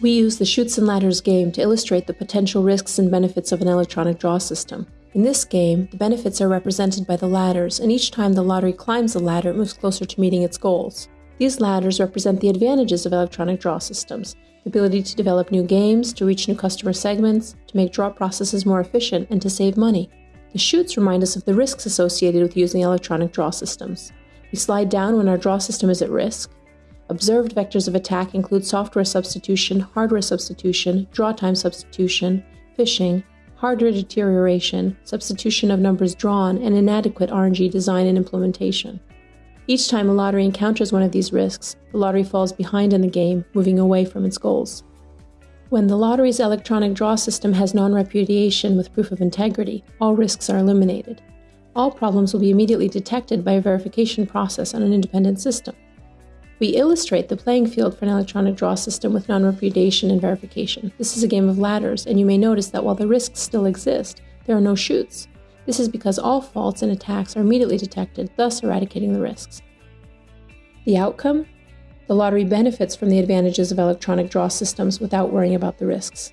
We use the Chutes and Ladders game to illustrate the potential risks and benefits of an electronic draw system. In this game, the benefits are represented by the ladders, and each time the lottery climbs the ladder, it moves closer to meeting its goals. These ladders represent the advantages of electronic draw systems the ability to develop new games, to reach new customer segments, to make draw processes more efficient, and to save money. The chutes remind us of the risks associated with using electronic draw systems. We slide down when our draw system is at risk. Observed vectors of attack include software substitution, hardware substitution, draw time substitution, phishing, hardware deterioration, substitution of numbers drawn, and inadequate RNG design and implementation. Each time a lottery encounters one of these risks, the lottery falls behind in the game, moving away from its goals. When the lottery's electronic draw system has non repudiation with proof of integrity, all risks are eliminated. All problems will be immediately detected by a verification process on an independent system. We illustrate the playing field for an electronic draw system with non repudiation and verification. This is a game of ladders, and you may notice that while the risks still exist, there are no chutes. This is because all faults and attacks are immediately detected, thus eradicating the risks. The outcome? The lottery benefits from the advantages of electronic draw systems without worrying about the risks.